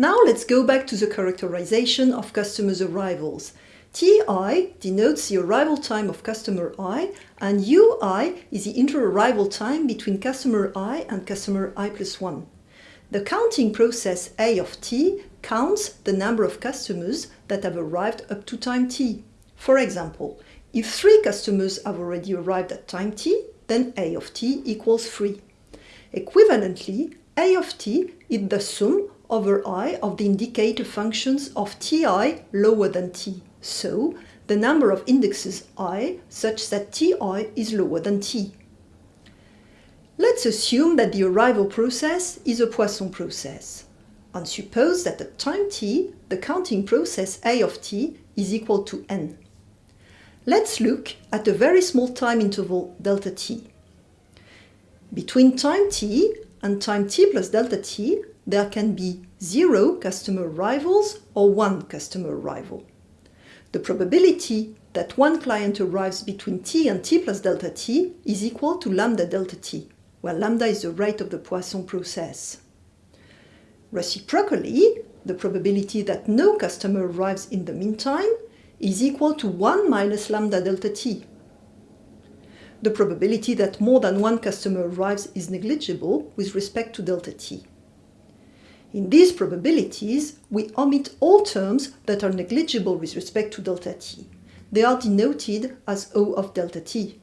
Now let's go back to the characterization of customers' arrivals. Ti denotes the arrival time of customer i and ui is the inter-arrival time between customer i and customer i plus 1. The counting process A of t counts the number of customers that have arrived up to time t. For example, if three customers have already arrived at time t, then A of t equals 3. Equivalently, A of t is the sum over i of the indicator functions of ti lower than t. So, the number of indexes i such that ti is lower than t. Let's assume that the arrival process is a Poisson process. And suppose that at time t, the counting process a of t is equal to n. Let's look at a very small time interval delta t. Between time t and time t plus delta t, there can be zero customer arrivals or one customer arrival. The probability that one client arrives between t and t plus delta t is equal to lambda delta t where lambda is the rate of the Poisson process. Reciprocally, the probability that no customer arrives in the meantime is equal to 1 minus lambda delta t. The probability that more than one customer arrives is negligible with respect to delta t. In these probabilities, we omit all terms that are negligible with respect to delta t. They are denoted as O of delta t.